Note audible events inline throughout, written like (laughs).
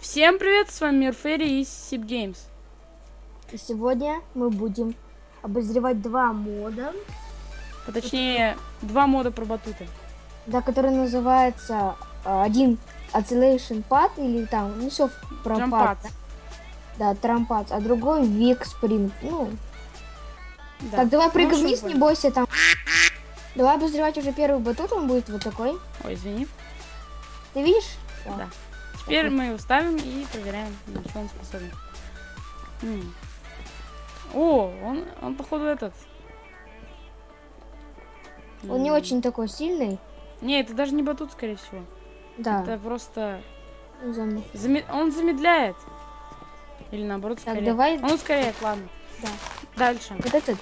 Всем привет, с вами Мирфери из Сип Games. И сегодня мы будем обозревать два мода, Точнее, два мода про батуты. да, который называется а, один Oscillation Pad или там, ну все про Джампад. пад, да, трампад, а другой Век Спринг. Ну, Да. так, давай Ну, прыгай вниз, не бойся там. Давай обозревать уже первый батут, он будет вот такой. Ой, извини. Ты видишь? Да. Теперь мы его ставим и проверяем, на что он способен. М. О, он, он походу этот. Он не М. очень такой сильный. Не, это даже не батут, скорее всего. Да. Это просто... зам- заме- Он замедляет. Или наоборот, Так, ускоряет. давай. Он ускоряет, ладно. Да. Дальше. Вот этот,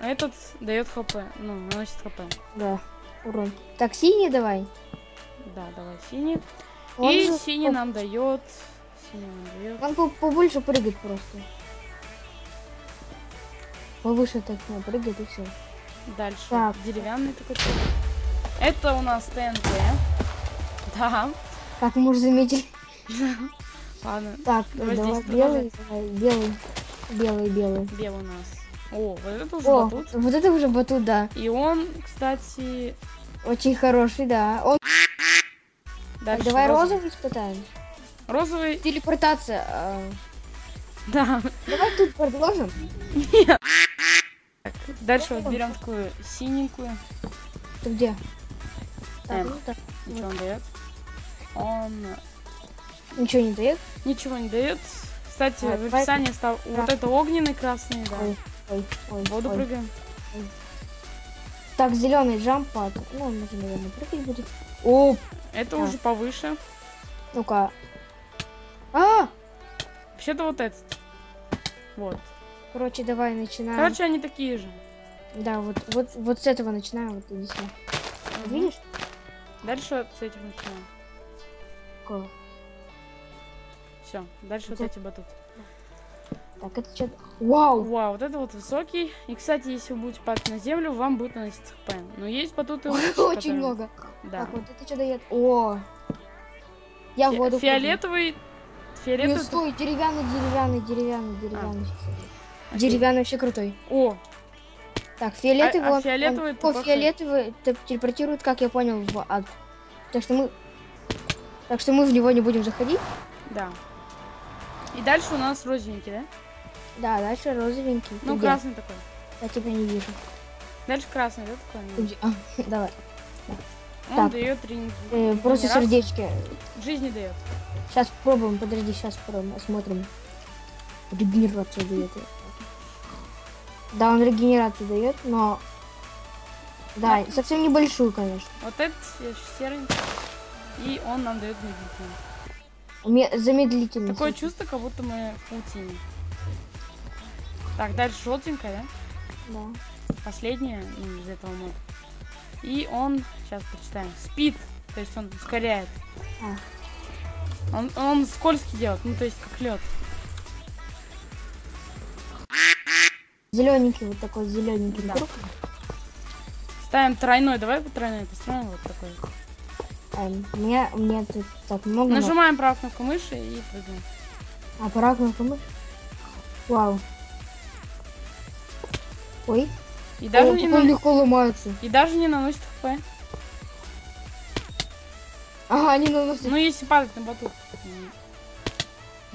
А этот дает хп. Ну, наносит хп. да, урон. Так, синий давай. Да, давай синий. Он и же синий нам дает. Синий нам дает. Он по- побольше прыгает просто. Повыше так не прыгает и все. Дальше. Так. Деревянный такой. Это у нас ТНТ. Да. Как мы уже заметили. (laughs) Ладно. Так, Давай давай, белый, давай, белый, белый, белый. Белый у нас. О, вот это уже О, батут. вот это уже батут, да. И он, кстати, Очень хороший, да. Он... дальше. давай розовый. розовый испытаем. Розовый. Телепортация. а, Да. Давай тут продолжим. Так, дальше вот берем такую синенькую. Ты где? Эм. ну так. Что он дает? Он Ничего не дает. ничего не дает. Кстати, А, в давай- описании стал вот это огненный красный, да. Ой, ой, ой. Воду ой. прыгаем. Так, зеленый джампад. Ну, он уже, наверное, прыгать будет. О, Это А. уже повыше. ну-ка. А! Вообще-то вот этот. Вот. Короче, давай начинаем. Короче, они такие же. Да, вот, вот, вот с этого начинаем. Вот иди сюда. Видишь? Дальше с этих начинаем. Какого? Все, дальше вот эти батуты. Так, это что? Вау! Вау, вот это вот высокий. И, кстати, если вы будете падать на землю, вам будет наносить хп. Но есть батуты лучше, Очень которые- много. Да. Так, вот это что дает? О! Я в Фи- воду Фиолетовый... Фиолетовый... Не, стой, деревянный, деревянный, деревянный, деревянный. Окей. Деревянный вообще крутой. О, Так, фиолетовый, А- а он- фиолетовый он- это о, фиолетовый те- телепортирует, как я понял, в ад. Так что мы... Так что мы в него не будем заходить. да. И дальше у нас розовенький, да? Да, дальше розовенький. Ну, где? красный такой. Я тебя не вижу. Дальше красный, да, такой? А, (laughs) давай. Он так. дает ринг. Э, просто регенерацию. сердечки. Жизни дает. Сейчас попробуем, подожди, сейчас попробуем, осмотрим. Регенерацию дает. Да, он регенерацию дает, но... Да, совсем небольшую, конечно. Вот этот э, серенький. И он нам дает медлительный. Ме- Замедлительность. Такое чувство, как будто мы в паутине. Так, дальше желтенькая, да? Да. Последняя из этого мода. И он, сейчас почитаем, спид, то есть он ускоряет. А. Он, он скользкий делает, ну то есть как лед. Зелененький, вот такой зелененький Да. круг. Ставим тройной, давай по тройной построим вот такой. Эм, у меня тут так много. но- Нажимаем правую кнопку мыши и прыгаем. А, пора кнопку мышь. Вау. Ой, И даже, О, не, на- легко ломается. и даже не наносит хп. Ага, они наносят. Ну если падать на батут.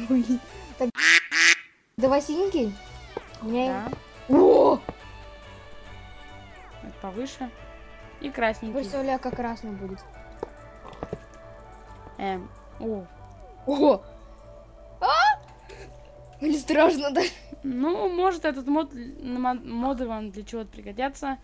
Ой. Так, Давай синенький. У меня... Да, О! повыше. И красненький. Представляю, как красный будет. Эм, о. Ого! А? Или страшно, да? Ну, может, этот мод, моды вам для чего-то пригодятся.